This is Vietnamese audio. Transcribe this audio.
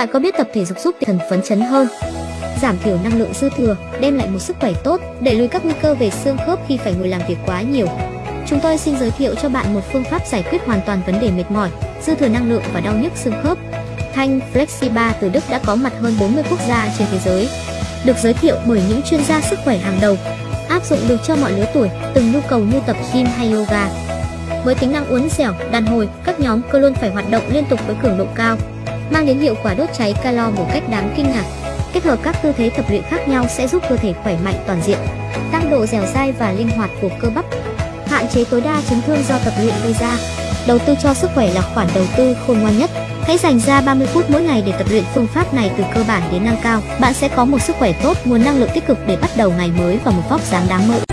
Bạn có biết tập thể dục giúp thần phấn chấn hơn, giảm thiểu năng lượng dư thừa, đem lại một sức khỏe tốt, đẩy lùi các nguy cơ về xương khớp khi phải ngồi làm việc quá nhiều. Chúng tôi xin giới thiệu cho bạn một phương pháp giải quyết hoàn toàn vấn đề mệt mỏi, dư thừa năng lượng và đau nhức xương khớp. Thanh Flexiba từ Đức đã có mặt hơn 40 quốc gia trên thế giới. Được giới thiệu bởi những chuyên gia sức khỏe hàng đầu, áp dụng được cho mọi lứa tuổi, từng nhu cầu như tập gym hay yoga. Với tính năng uốn dẻo, đàn hồi, các nhóm cơ luôn phải hoạt động liên tục với cường độ cao, mang đến hiệu quả đốt cháy calo một cách đáng kinh ngạc. Kết hợp các tư thế tập luyện khác nhau sẽ giúp cơ thể khỏe mạnh toàn diện, tăng độ dẻo dai và linh hoạt của cơ bắp, hạn chế tối đa chấn thương do tập luyện gây ra. Đầu tư cho sức khỏe là khoản đầu tư khôn ngoan nhất. Hãy dành ra 30 phút mỗi ngày để tập luyện phương pháp này từ cơ bản đến nâng cao. Bạn sẽ có một sức khỏe tốt, nguồn năng lượng tích cực để bắt đầu ngày mới và một vóc dáng đáng mơ.